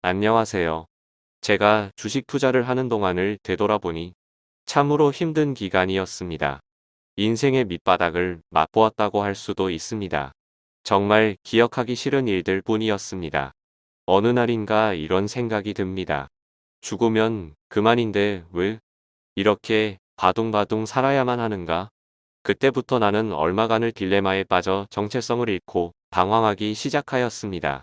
안녕하세요. 제가 주식 투자를 하는 동안을 되돌아보니 참으로 힘든 기간이었습니다. 인생의 밑바닥을 맛보았다고 할 수도 있습니다. 정말 기억하기 싫은 일들 뿐이었습니다. 어느 날인가 이런 생각이 듭니다. 죽으면 그만인데 왜 이렇게 바둥바둥 살아야만 하는가? 그때부터 나는 얼마간을 딜레마에 빠져 정체성을 잃고 방황하기 시작하였습니다.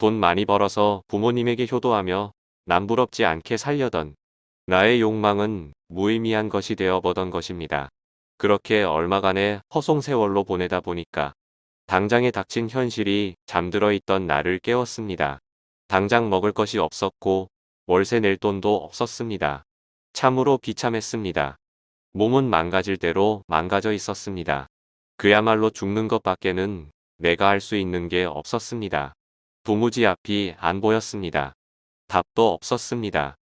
돈 많이 벌어서 부모님에게 효도하며 남부럽지 않게 살려던 나의 욕망은 무의미한 것이 되어보던 것입니다. 그렇게 얼마간의 허송세월로 보내다 보니까 당장에 닥친 현실이 잠들어 있던 나를 깨웠습니다. 당장 먹을 것이 없었고 월세 낼 돈도 없었습니다. 참으로 비참했습니다. 몸은 망가질 대로 망가져 있었습니다. 그야말로 죽는 것밖에는 내가 할 수 있는 게 없었습니다. 도무지 앞이 안 보였습니다. 답도 없었습니다.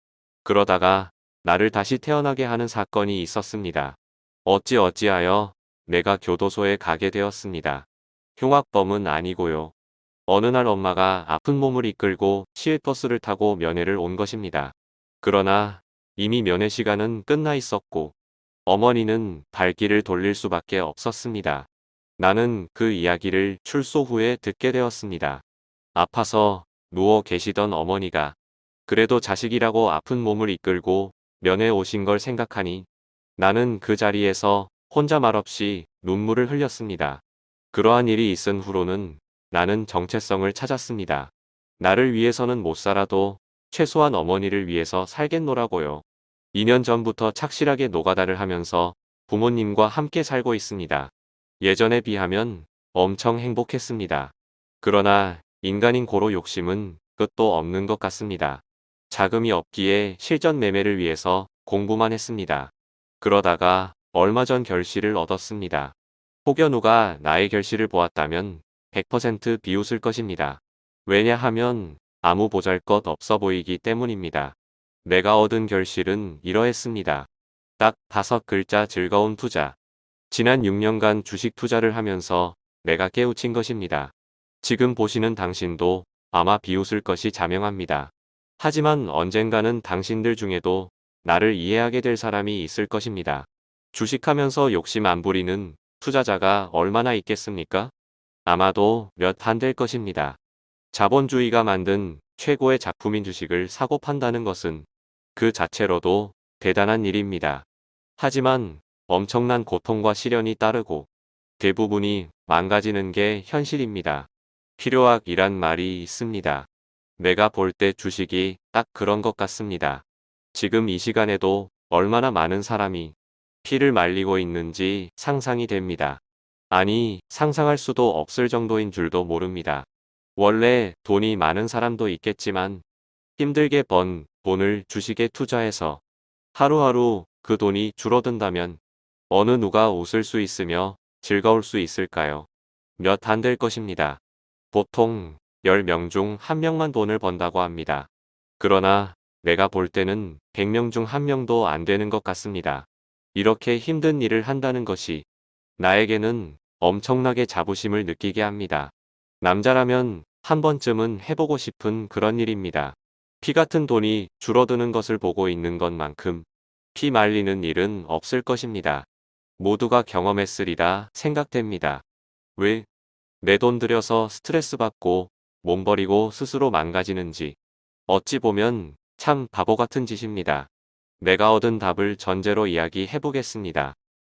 그러다가 나를 다시 태어나게 하는 사건이 있었습니다. 어찌 어찌하여 내가 교도소에 가게 되었습니다. 흉악범은 아니고요. 어느 날 엄마가 아픈 몸을 이끌고 시외버스를 타고 면회를 온 것입니다. 그러나 이미 면회 시간은 끝나 있었고 어머니는 발길을 돌릴 수밖에 없었습니다. 나는 그 이야기를 출소 후에 듣게 되었습니다. 아파서 누워 계시던 어머니가 그래도 자식이라고 아픈 몸을 이끌고 면회 오신 걸 생각하니 나는 그 자리에서 혼자 말없이 눈물을 흘렸습니다. 그러한 일이 있은 후로는 나는 정체성을 찾았습니다. 나를 위해서는 못 살아도 최소한 어머니를 위해서 살겠노라고요. 2년 전부터 착실하게 노가다를 하면서 부모님과 함께 살고 있습니다. 예전에 비하면 엄청 행복했습니다. 그러나 인간인 고로 욕심은 끝도 없는 것 같습니다. 자금이 없기에 실전 매매를 위해서 공부만 했습니다. 그러다가 얼마 전 결실을 얻었습니다. 혹여 누가 나의 결실을 보았다면 100% 비웃을 것입니다. 왜냐하면 아무 보잘것 없어 보이기 때문입니다. 내가 얻은 결실은 이러했습니다. 딱 다섯 글자 즐거운 투자. 지난 6년간 주식 투자를 하면서 내가 깨우친 것입니다. 지금 보시는 당신도 아마 비웃을 것이 자명합니다. 하지만 언젠가는 당신들 중에도 나를 이해하게 될 사람이 있을 것입니다. 주식하면서 욕심 안 부리는 투자자가 얼마나 있겠습니까? 아마도 몇 안 될 것입니다. 자본주의가 만든 최고의 작품인 주식을 사고 판다는 것은 그 자체로도 대단한 일입니다. 하지만 엄청난 고통과 시련이 따르고 대부분이 망가지는 게 현실입니다. 필요악이란 말이 있습니다. 내가 볼 때 주식이 딱 그런 것 같습니다. 지금 이 시간에도 얼마나 많은 사람이 피를 말리고 있는지 상상이 됩니다. 아니 상상할 수도 없을 정도인 줄도 모릅니다. 원래 돈이 많은 사람도 있겠지만 힘들게 번 돈을 주식에 투자해서 하루하루 그 돈이 줄어든다면 어느 누가 웃을 수 있으며 즐거울 수 있을까요? 몇 안 될 것입니다. 보통 10명 중 1명만 돈을 번다고 합니다. 그러나 내가 볼 때는 100명 중 1명도 안 되는 것 같습니다. 이렇게 힘든 일을 한다는 것이 나에게는 엄청나게 자부심을 느끼게 합니다. 남자라면 한 번쯤은 해보고 싶은 그런 일입니다. 피 같은 돈이 줄어드는 것을 보고 있는 것만큼 피 말리는 일은 없을 것입니다. 모두가 경험했으리라 생각됩니다. 왜 내 돈 들여서 스트레스 받고 몸 버리고 스스로 망가지는지 어찌 보면 참 바보 같은 짓입니다. 내가 얻은 답을 전제로 이야기해 보겠습니다.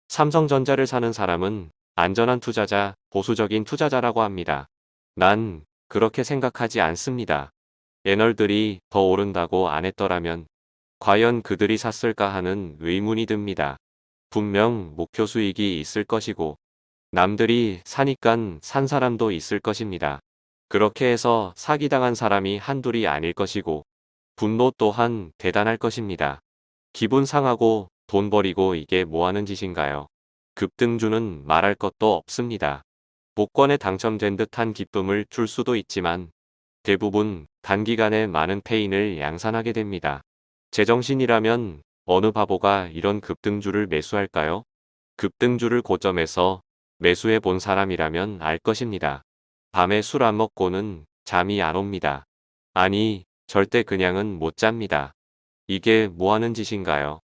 삼성전자를 사는 사람은 안전한 투자자, 보수적인 투자자라고 합니다. 난 그렇게 생각하지 않습니다. 애널들이 더 오른다고 안 했더라면 과연 그들이 샀을까 하는 의문이 듭니다. 분명 목표 수익이 있을 것이고 남들이 사니깐 산 사람도 있을 것입니다. 그렇게 해서 사기당한 사람이 한둘이 아닐 것이고 분노 또한 대단할 것입니다. 기분 상하고 돈 버리고 이게 뭐하는 짓인가요? 급등주는 말할 것도 없습니다. 복권에 당첨된 듯한 기쁨을 줄 수도 있지만 대부분 단기간에 많은 페인을 양산하게 됩니다. 제정신이라면 어느 바보가 이런 급등주를 매수할까요? 급등주를 고점에서 매수해 본 사람이라면 알 것입니다. 밤에 술 안 먹고는 잠이 안 옵니다. 아니 절대 그냥은 못 잡니다. 이게 뭐 하는 짓인가요?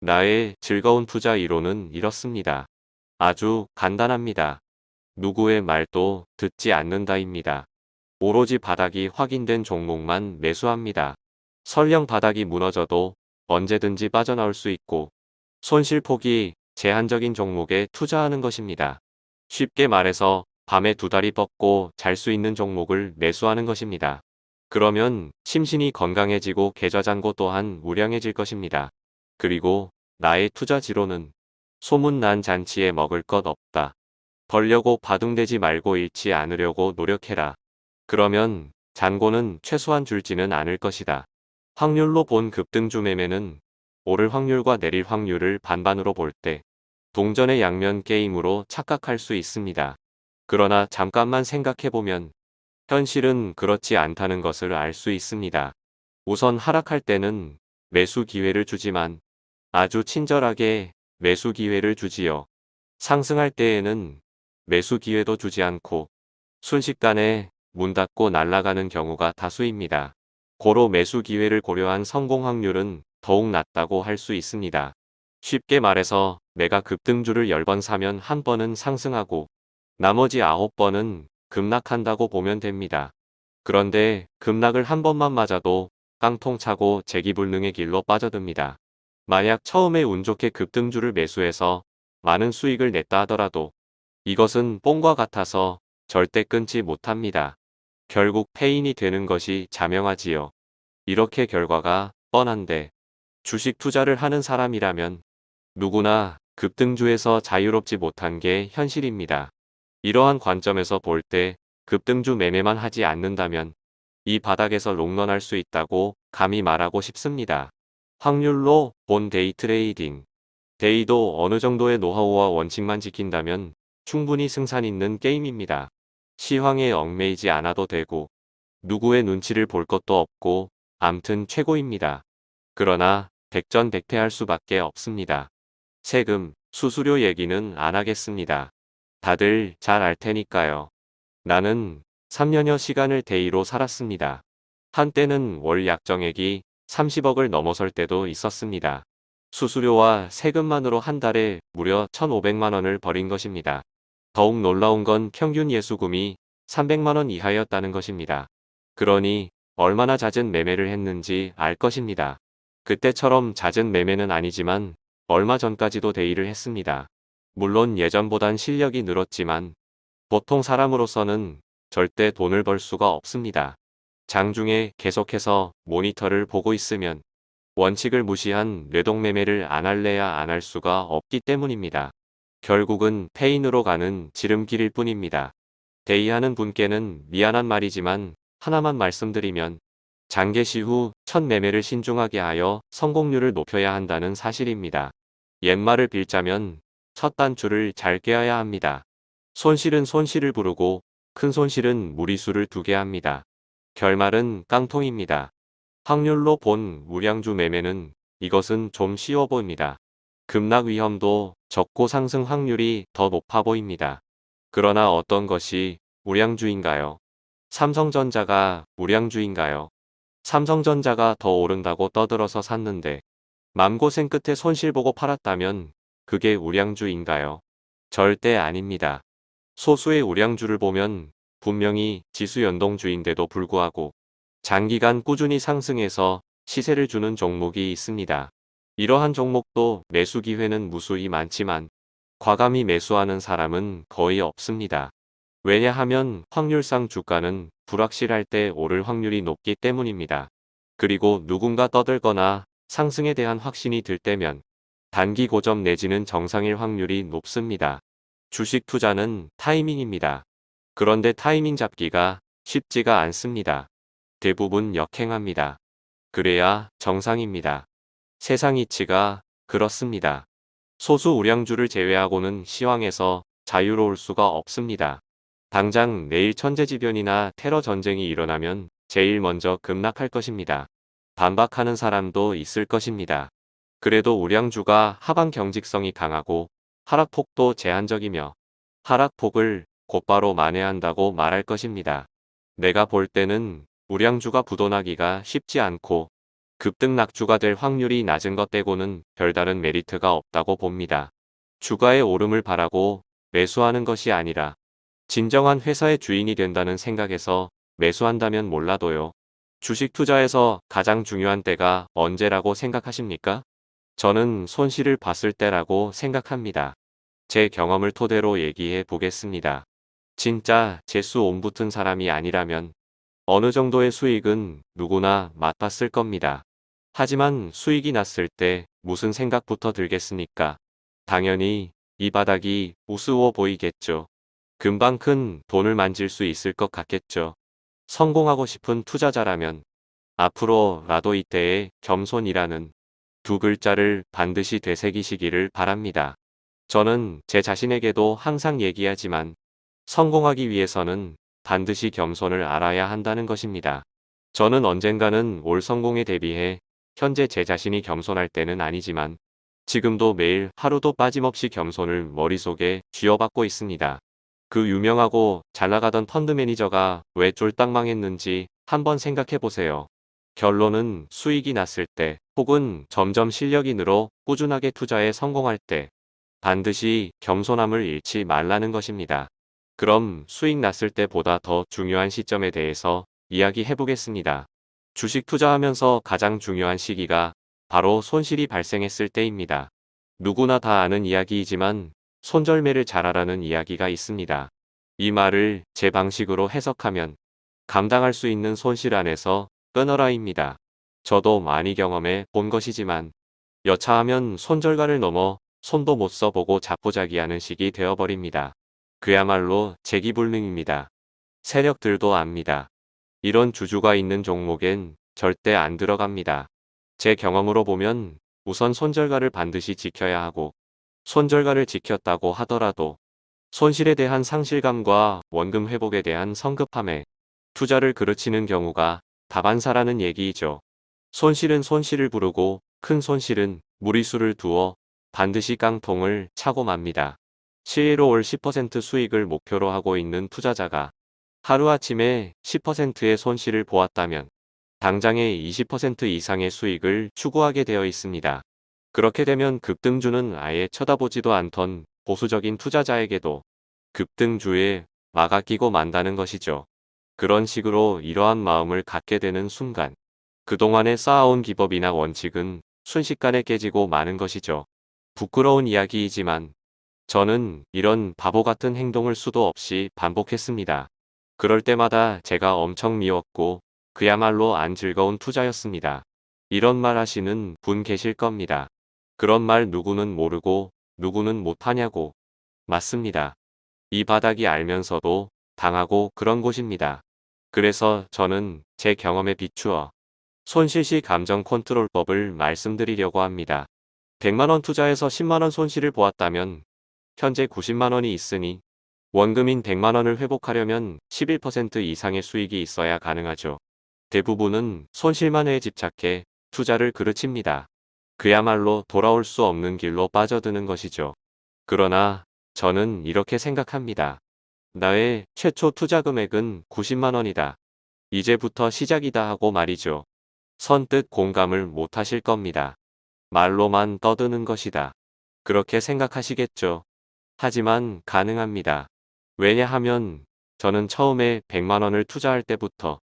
나의 즐거운 투자 이론은 이렇습니다. 아주 간단합니다. 누구의 말도 듣지 않는다입니다. 오로지 바닥이 확인된 종목만 매수합니다. 설령 바닥이 무너져도 언제든지 빠져나올 수 있고 손실폭이 제한적인 종목에 투자하는 것입니다. 쉽게 말해서 밤에 두 다리 뻗고 잘 수 있는 종목을 매수하는 것입니다. 그러면 심신이 건강해지고 계좌잔고 또한 우량해질 것입니다. 그리고 나의 투자 지로는 소문난 잔치에 먹을 것 없다. 벌려고 바둥대지 말고 잃지 않으려고 노력해라. 그러면 잔고는 최소한 줄지는 않을 것이다. 확률로 본 급등주 매매는 오를 확률과 내릴 확률을 반반으로 볼 때 동전의 양면 게임으로 착각할 수 있습니다. 그러나 잠깐만 생각해보면 현실은 그렇지 않다는 것을 알 수 있습니다. 우선 하락할 때는 매수 기회를 주지만 아주 친절하게 매수 기회를 주지요. 상승할 때에는 매수 기회도 주지 않고 순식간에 문 닫고 날아가는 경우가 다수입니다. 고로 매수 기회를 고려한 성공 확률은 더욱 낮다고 할 수 있습니다. 쉽게 말해서 내가 급등주를 10번 사면 한 번은 상승하고 나머지 9번은 급락한다고 보면 됩니다. 그런데 급락을 한 번만 맞아도 깡통 차고 재기불능의 길로 빠져듭니다. 만약 처음에 운 좋게 급등주를 매수해서 많은 수익을 냈다 하더라도 이것은 뽕과 같아서 절대 끊지 못합니다. 결국 패인이 되는 것이 자명하지요. 이렇게 결과가 뻔한데 주식 투자를 하는 사람이라면 누구나 급등주에서 자유롭지 못한 게 현실입니다. 이러한 관점에서 볼 때 급등주 매매만 하지 않는다면 이 바닥에서 롱런할 수 있다고 감히 말하고 싶습니다. 확률로 본 day trading. day도 어느 정도의 노하우와 원칙만 지킨다면 충분히 승산 있는 게임입니다. 시황에 얽매이지 않아도 되고 누구의 눈치를 볼 것도 없고 암튼 최고입니다. 그러나 백전백패할 수밖에 없습니다. 세금, 수수료 얘기는 안 하겠습니다. 다들 잘 알 테니까요. 나는 3년여 시간을 데이로 살았습니다. 한때는 월 약정액이 30억을 넘어설 때도 있었습니다. 수수료와 세금만으로 한 달에 무려 1,500만원을 벌인 것입니다. 더욱 놀라운 건 평균 예수금이 300만원 이하였다는 것입니다. 그러니 얼마나 잦은 매매를 했는지 알 것입니다. 그때처럼 잦은 매매는 아니지만 얼마 전까지도 데이를 했습니다. 물론 예전보단 실력이 늘었지만 보통 사람으로서는 절대 돈을 벌 수가 없습니다. 장중에 계속해서 모니터를 보고 있으면 원칙을 무시한 뇌동매매를 안 할래야 안 할 수가 없기 때문입니다. 결국은 페인으로 가는 지름길일 뿐입니다. 데이하는 분께는 미안한 말이지만 하나만 말씀드리면 장개시 후 첫 매매를 신중하게 하여 성공률을 높여야 한다는 사실입니다. 옛말을 빌자면 첫 단추를 잘 깨어야 합니다. 손실은 손실을 부르고 큰 손실은 무리수를 두게 합니다. 결말은 깡통입니다. 확률로 본 우량주 매매는 이것은 좀 쉬워 보입니다. 급락 위험도 적고 상승 확률이 더 높아 보입니다. 그러나 어떤 것이 우량주인가요? 삼성전자가 우량주인가요? 삼성전자가 더 오른다고 떠들어서 샀는데 맘고생 끝에 손실 보고 팔았다면 그게 우량주인가요? 절대 아닙니다. 소수의 우량주를 보면 분명히 지수 연동주인데도 불구하고 장기간 꾸준히 상승해서 시세를 주는 종목이 있습니다. 이러한 종목도 매수 기회는 무수히 많지만 과감히 매수하는 사람은 거의 없습니다. 왜냐하면 확률상 주가는 불확실할 때 오를 확률이 높기 때문입니다. 그리고 누군가 떠들거나 상승에 대한 확신이 들 때면 단기 고점 내지는 정상일 확률이 높습니다. 주식 투자는 타이밍입니다. 그런데 타이밍 잡기가 쉽지가 않습니다. 대부분 역행합니다. 그래야 정상입니다. 세상 이치가 그렇습니다. 소수 우량주를 제외하고는 시황에서 자유로울 수가 없습니다. 당장 내일 천재지변이나 테러 전쟁이 일어나면 제일 먼저 급락할 것입니다. 반박하는 사람도 있을 것입니다. 그래도 우량주가 하방 경직성이 강하고 하락폭도 제한적이며 하락폭을 곧바로 만회한다고 말할 것입니다. 내가 볼 때는 우량주가 부도나기가 쉽지 않고 급등 낙주가 될 확률이 낮은 것 떼고는 별다른 메리트가 없다고 봅니다. 주가의 오름을 바라고 매수하는 것이 아니라 진정한 회사의 주인이 된다는 생각에서 매수한다면 몰라도요. 주식 투자에서 가장 중요한 때가 언제라고 생각하십니까? 저는 손실을 봤을 때라고 생각합니다. 제 경험을 토대로 얘기해 보겠습니다. 진짜 재수 옴붙은 사람이 아니라면 어느 정도의 수익은 누구나 맛봤을 겁니다. 하지만 수익이 났을 때 무슨 생각부터 들겠습니까? 당연히 이 바닥이 우스워 보이겠죠. 금방 큰 돈을 만질 수 있을 것 같겠죠. 성공하고 싶은 투자자라면 앞으로라도 이때에 겸손이라는 두 글자를 반드시 되새기시기를 바랍니다. 저는 제 자신에게도 항상 얘기하지만 성공하기 위해서는 반드시 겸손을 알아야 한다는 것입니다. 저는 언젠가는 올 성공에 대비해 현재 제 자신이 겸손할 때는 아니지만 지금도 매일 하루도 빠짐없이 겸손을 머릿속에 쥐어박고 있습니다. 그 유명하고 잘 나가던 펀드 매니저가 왜 쫄딱 망했는지 한번 생각해 보세요. 결론은 수익이 났을 때 혹은 점점 실력이 늘어 꾸준하게 투자에 성공할 때 반드시 겸손함을 잃지 말라는 것입니다. 그럼 수익 났을 때보다 더 중요한 시점에 대해서 이야기해 보겠습니다. 주식 투자하면서 가장 중요한 시기가 바로 손실이 발생했을 때입니다. 누구나 다 아는 이야기이지만 손절매를 잘하라는 이야기가 있습니다. 이 말을 제 방식으로 해석하면 감당할 수 있는 손실 안에서 끊어라입니다. 저도 많이 경험해 본 것이지만 여차하면 손절가를 넘어 손도 못 써보고 자포자기하는 식이 되어버립니다. 그야말로 재기불능입니다. 세력들도 압니다. 이런 주주가 있는 종목엔 절대 안 들어갑니다. 제 경험으로 보면 우선 손절가를 반드시 지켜야 하고 손절가를 지켰다고 하더라도 손실에 대한 상실감과 원금 회복에 대한 성급함에 투자를 그르치는 경우가 다반사라는 얘기이죠. 손실은 손실을 부르고 큰 손실은 무리수를 두어 반드시 깡통을 차고 맙니다. 실로 올10% 수익을 목표로 하고 있는 투자자가 하루아침에 10%의 손실을 보았다면 당장에 20% 이상의 수익을 추구하게 되어 있습니다. 그렇게 되면 급등주는 아예 쳐다보지도 않던 보수적인 투자자에게도 급등주에 막아 끼고 만다는 것이죠. 그런 식으로 이러한 마음을 갖게 되는 순간 그동안에 쌓아온 기법이나 원칙은 순식간에 깨지고 마는 것이죠. 부끄러운 이야기이지만 저는 이런 바보 같은 행동을 수도 없이 반복했습니다. 그럴 때마다 제가 엄청 미웠고 그야말로 안 즐거운 투자였습니다. 이런 말 하시는 분 계실 겁니다. 그런 말 누구는 모르고 누구는 못하냐고. 맞습니다. 이 바닥이 알면서도 당하고 그런 곳입니다. 그래서 저는 제 경험에 비추어 손실시 감정 컨트롤법을 말씀드리려고 합니다. 100만원 투자해서 10만원 손실을 보았다면 현재 90만원이 있으니 원금인 100만원을 회복하려면 11% 이상의 수익이 있어야 가능하죠. 대부분은 손실만에 집착해 투자를 그르칩니다. 그야말로 돌아올 수 없는 길로 빠져드는 것이죠. 그러나 저는 이렇게 생각합니다. 나의 최초 투자 금액은 90만원이다. 이제부터 시작이다 하고 말이죠. 선뜻 공감을 못하실 겁니다. 말로만 떠드는 것이다. 그렇게 생각하시겠죠. 하지만 가능합니다. 왜냐하면 저는 처음에 100만원을 투자할 때부터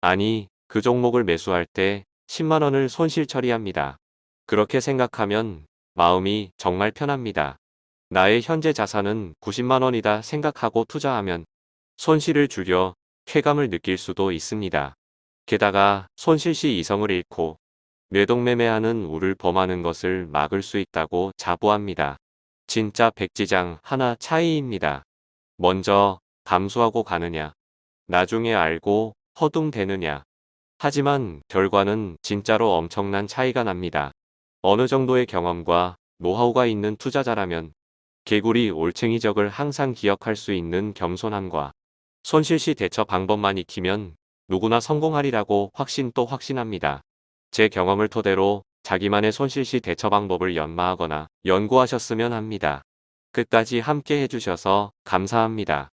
아니 그 종목을 매수할 때 10만원을 손실 처리합니다. 그렇게 생각하면 마음이 정말 편합니다. 나의 현재 자산은 90만원이다 생각하고 투자하면 손실을 줄여 쾌감을 느낄 수도 있습니다. 게다가 손실 시 이성을 잃고 뇌동매매하는 우를 범하는 것을 막을 수 있다고 자부합니다. 진짜 백지장 하나 차이입니다. 먼저 감수하고 가느냐, 나중에 알고 허둥대느냐. 하지만 결과는 진짜로 엄청난 차이가 납니다. 어느 정도의 경험과 노하우가 있는 투자자라면 개구리 올챙이적을 항상 기억할 수 있는 겸손함과 손실시 대처 방법만 익히면 누구나 성공하리라고 확신 또 확신합니다. 제 경험을 토대로 자기만의 손실시 대처 방법을 연마하거나 연구하셨으면 합니다. 끝까지 함께 해주셔서 감사합니다.